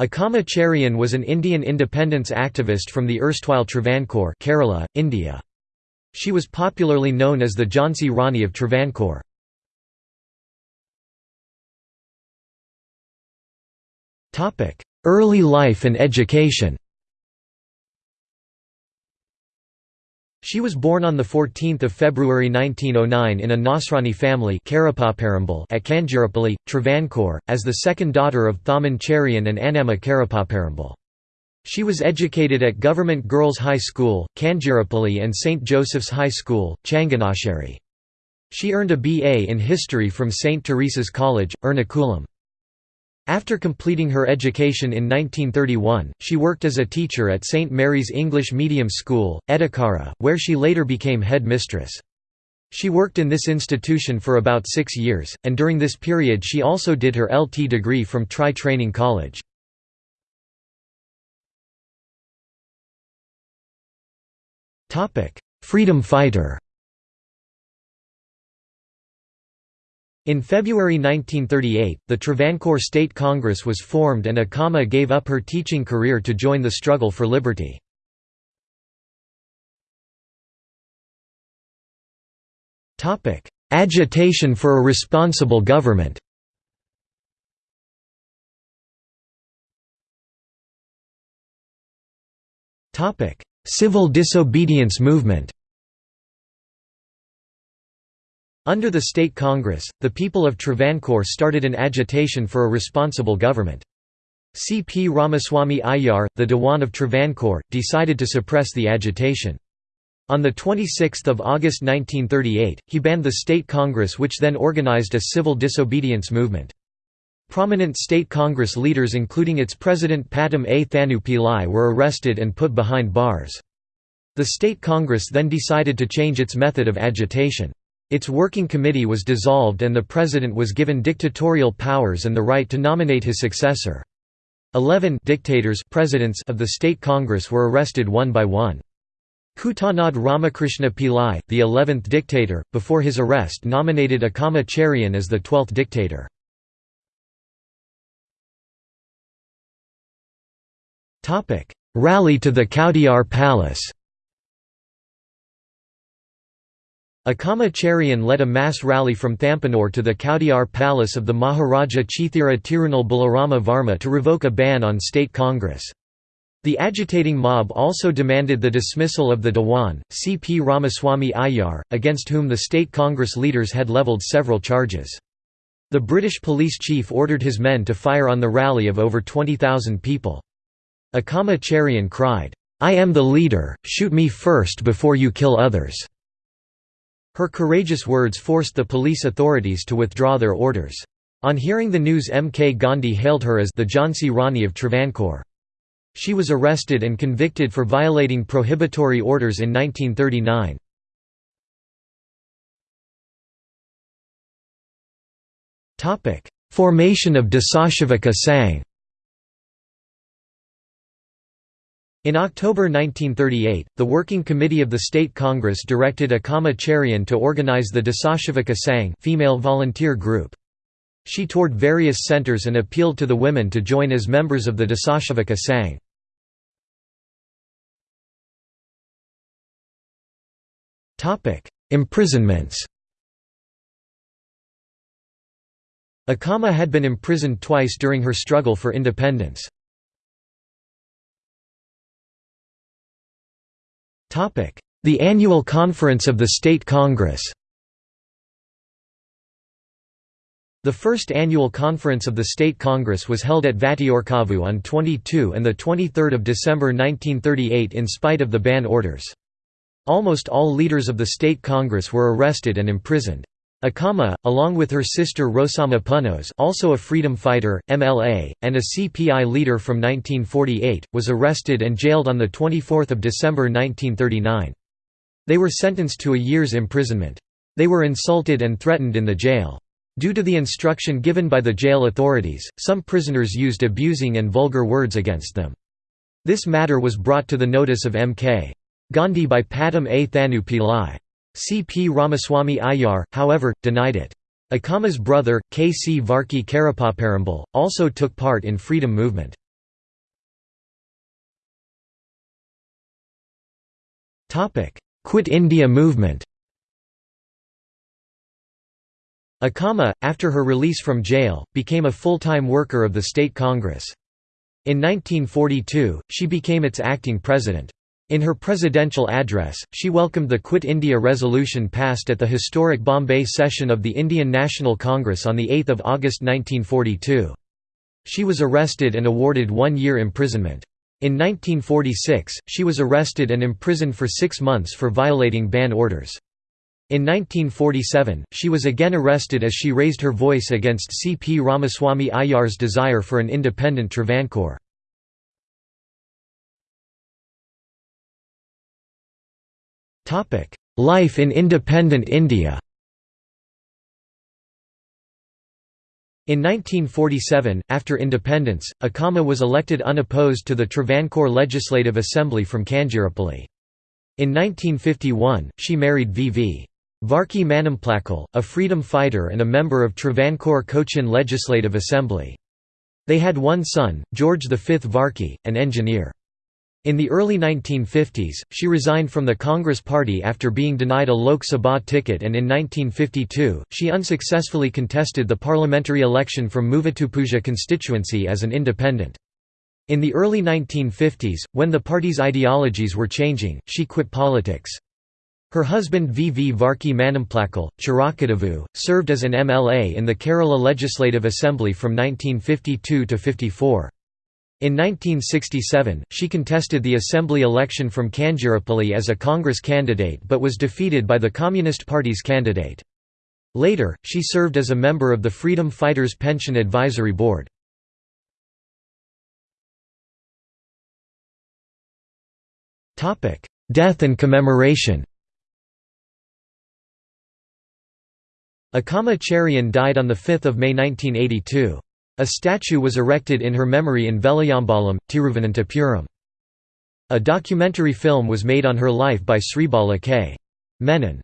Akkama Cherian was an Indian independence activist from the erstwhile Travancore Kerala, India. She was popularly known as the Jhansi Rani of Travancore. Early life and education She was born on 14 February 1909 in a Nasrani family at Kanjirapalli, Travancore, as the second daughter of Thamman Cherian and Annamma Karapaparambil. She was educated at Government Girls' High School, Kanjirapalli and St. Joseph's High School, Changanasheri. She earned a BA in History from St. Teresa's College, Ernakulam. After completing her education in 1931, she worked as a teacher at St. Mary's English Medium School, Edakkara, where she later became head mistress. She worked in this institution for about six years, and during this period she also did her LT degree from Tri Training College. Freedom fighter In February 1938, the Travancore State Congress was formed and Akkama gave up her teaching career to join the struggle for liberty. Agitation for a responsible government Civil disobedience movement under the State Congress, the people of Travancore started an agitation for a responsible government. C. P. Ramaswamy Iyer, the Dewan of Travancore, decided to suppress the agitation. On 26 August 1938, he banned the State Congress which then organized a civil disobedience movement. Prominent State Congress leaders including its president Pattom A. Thanu Pillai were arrested and put behind bars. The State Congress then decided to change its method of agitation. Its working committee was dissolved and the president was given dictatorial powers and the right to nominate his successor. Eleven dictators presidents of the state congress were arrested one by one. Kuttanad Ramakrishna Pillai, the eleventh dictator, before his arrest nominated Akkama Cherian as the twelfth dictator. Rally to the Kowdiar Palace Akkama Cherian led a mass rally from Thampanore to the Kowdiar Palace of the Maharaja Chithira Tirunal Balarama Varma to revoke a ban on state congress. The agitating mob also demanded the dismissal of the Dewan, C. P. Ramaswamy Iyer, against whom the state congress leaders had levelled several charges. The British police chief ordered his men to fire on the rally of over 20,000 people. Akkama Cherian cried, "'I am the leader, shoot me first before you kill others'". Her courageous words forced the police authorities to withdraw their orders. On hearing the news M. K. Gandhi hailed her as the Jhansi Rani of Travancore. She was arrested and convicted for violating prohibitory orders in 1939. Formation of Dasashivaka Sangh In October 1938, the Working Committee of the State Congress directed Cherian to organize the Dasashivaka Sangh female volunteer group. She toured various centers and appealed to the women to join as members of the Dasashivaka Sangh. Imprisonments Akkama had been imprisoned twice during her struggle for independence. The annual conference of the State Congress The first annual conference of the State Congress was held at Vattiyoorkavu on 22 and 23 December 1938 in spite of the ban orders. Almost all leaders of the State Congress were arrested and imprisoned. Akkama, along with her sister Rosamma Punnoose also a freedom fighter, MLA, and a CPI leader from 1948, was arrested and jailed on 24 December 1939. They were sentenced to a year's imprisonment. They were insulted and threatened in the jail. Due to the instruction given by the jail authorities, some prisoners used abusing and vulgar words against them. This matter was brought to the notice of M.K. Gandhi by Pattom A. Thanu Pillai. C. P. Ramaswamy Iyer, however, denied it. Akkama's brother, K. C. Varki Karapaparambil, also took part in freedom movement. Quit India movement Akama, after her release from jail, became a full-time worker of the State Congress. In 1942, she became its acting president. In her presidential address, she welcomed the Quit India resolution passed at the historic Bombay session of the Indian National Congress on 8 August 1942. She was arrested and awarded one year imprisonment. In 1946, she was arrested and imprisoned for six months for violating ban orders. In 1947, she was again arrested as she raised her voice against C. P. Ramaswamy Iyer's desire for an independent Travancore. Life in independent India In 1947, after independence, Akkama was elected unopposed to the Travancore Legislative Assembly from Kanjirapalli. In 1951, she married V.V. Varkey Manamplakal, a freedom fighter and a member of Travancore Cochin Legislative Assembly. They had one son, George V Varkey, an engineer. In the early 1950s, she resigned from the Congress Party after being denied a Lok Sabha ticket and in 1952, she unsuccessfully contested the parliamentary election from Muvattupuzha constituency as an independent. In the early 1950s, when the party's ideologies were changing, she quit politics. Her husband V. V. Varkey Manamplakal, Chirakadavu, served as an MLA in the Kerala Legislative Assembly from 1952 to 54. In 1967, she contested the assembly election from Kanjirapalli as a Congress candidate but was defeated by the Communist Party's candidate. Later, she served as a member of the Freedom Fighters Pension Advisory Board. Death and commemoration Akkama Cherian died on 5 May 1982. A statue was erected in her memory in Velayambalam, Tiruvananthapuram. A documentary film was made on her life by Sribala K. Menon.